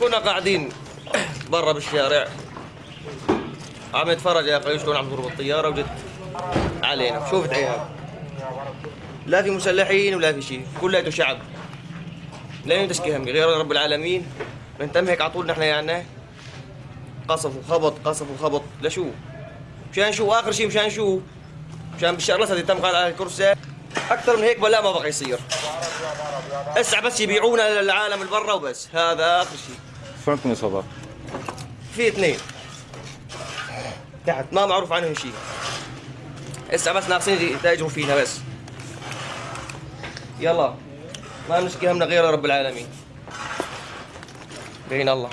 كنا قاعدين برا بالشارع. عم نتفرج يا أخي شلون عم تضرب الطيارة وجت علينا. شوفت عيال. لا في مسلحين ولا في شيء كلياته شعب. لا تشكي همي. غير رب العالمين. بنتم هيك على طول نحن يعني قصف وخبط قصف وخبط. لشو؟ مشان شو؟ آخر شيء مشان شو؟ مشان بشار الاسد تم قال على الكرسي. أكثر من هيك بلا ما بقى يصير. اسع بس يبيعونا للعالم اللي برا وبس. هذا آخر شيء. عندكم اصابات؟ في اثنين. تحت. ما معروف عنهم شيء. اسا بس ناقصين يتاجروا فينا بس. يلا. ما نشكي همنا غير رب العالمين. بين الله.